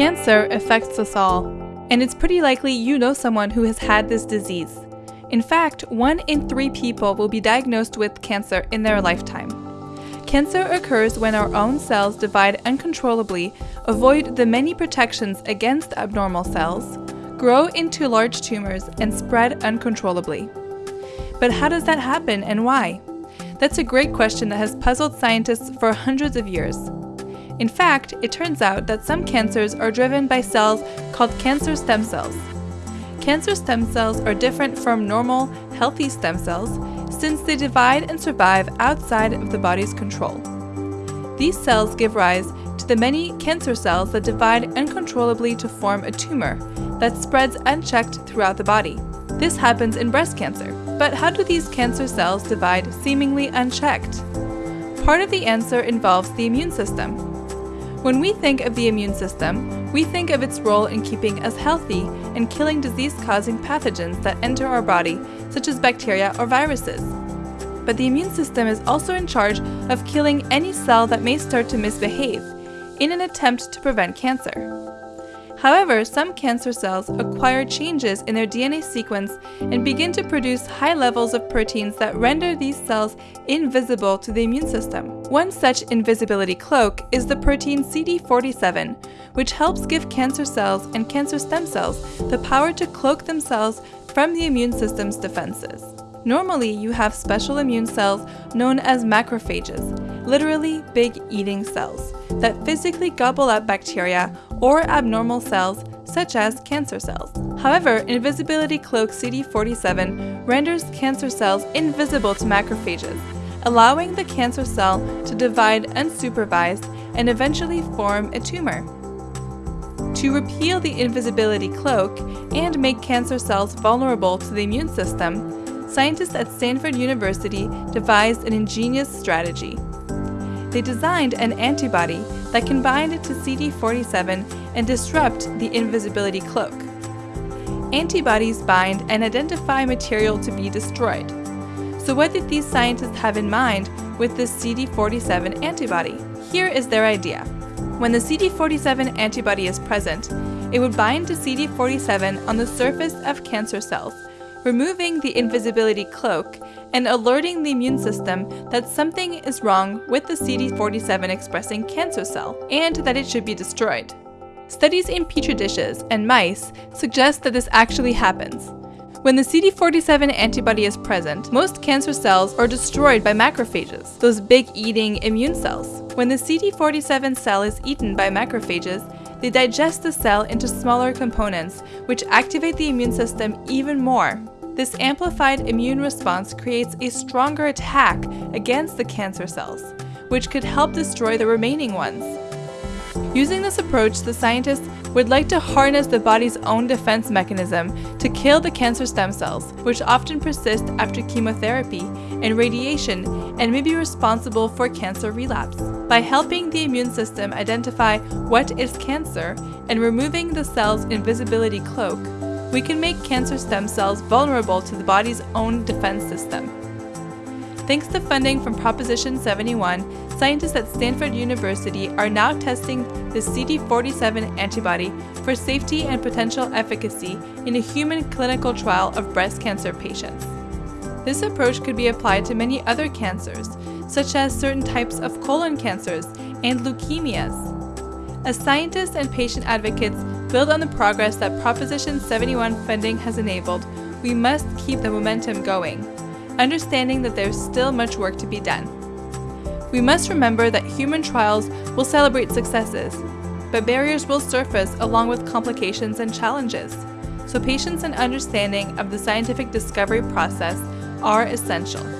Cancer affects us all, and it's pretty likely you know someone who has had this disease. In fact, one in three people will be diagnosed with cancer in their lifetime. Cancer occurs when our own cells divide uncontrollably, avoid the many protections against abnormal cells, grow into large tumors, and spread uncontrollably. But how does that happen and why? That's a great question that has puzzled scientists for hundreds of years. In fact, it turns out that some cancers are driven by cells called cancer stem cells. Cancer stem cells are different from normal, healthy stem cells since they divide and survive outside of the body's control. These cells give rise to the many cancer cells that divide uncontrollably to form a tumor that spreads unchecked throughout the body. This happens in breast cancer. But how do these cancer cells divide seemingly unchecked? Part of the answer involves the immune system. When we think of the immune system, we think of its role in keeping us healthy and killing disease-causing pathogens that enter our body, such as bacteria or viruses. But the immune system is also in charge of killing any cell that may start to misbehave, in an attempt to prevent cancer. However, some cancer cells acquire changes in their DNA sequence and begin to produce high levels of proteins that render these cells invisible to the immune system. One such invisibility cloak is the protein CD47, which helps give cancer cells and cancer stem cells the power to cloak themselves from the immune system's defenses. Normally, you have special immune cells known as macrophages, literally big eating cells, that physically gobble up bacteria or abnormal cells such as cancer cells. However, Invisibility Cloak CD47 renders cancer cells invisible to macrophages, allowing the cancer cell to divide unsupervised and eventually form a tumor. To repeal the invisibility cloak and make cancer cells vulnerable to the immune system, scientists at Stanford University devised an ingenious strategy. They designed an antibody that can bind to CD47 and disrupt the invisibility cloak. Antibodies bind and identify material to be destroyed. So what did these scientists have in mind with this CD47 antibody? Here is their idea. When the CD47 antibody is present, it would bind to CD47 on the surface of cancer cells removing the invisibility cloak and alerting the immune system that something is wrong with the CD47 expressing cancer cell and that it should be destroyed. Studies in petri dishes and mice suggest that this actually happens. When the CD47 antibody is present, most cancer cells are destroyed by macrophages, those big eating immune cells. When the CD47 cell is eaten by macrophages, they digest the cell into smaller components, which activate the immune system even more. This amplified immune response creates a stronger attack against the cancer cells, which could help destroy the remaining ones. Using this approach, the scientists would like to harness the body's own defense mechanism to kill the cancer stem cells, which often persist after chemotherapy and radiation and may be responsible for cancer relapse. By helping the immune system identify what is cancer and removing the cell's invisibility cloak, we can make cancer stem cells vulnerable to the body's own defense system. Thanks to funding from Proposition 71, scientists at Stanford University are now testing the CD47 antibody for safety and potential efficacy in a human clinical trial of breast cancer patients. This approach could be applied to many other cancers, such as certain types of colon cancers and leukemias. As scientists and patient advocates build on the progress that Proposition 71 funding has enabled, we must keep the momentum going understanding that there's still much work to be done. We must remember that human trials will celebrate successes, but barriers will surface along with complications and challenges, so patience and understanding of the scientific discovery process are essential.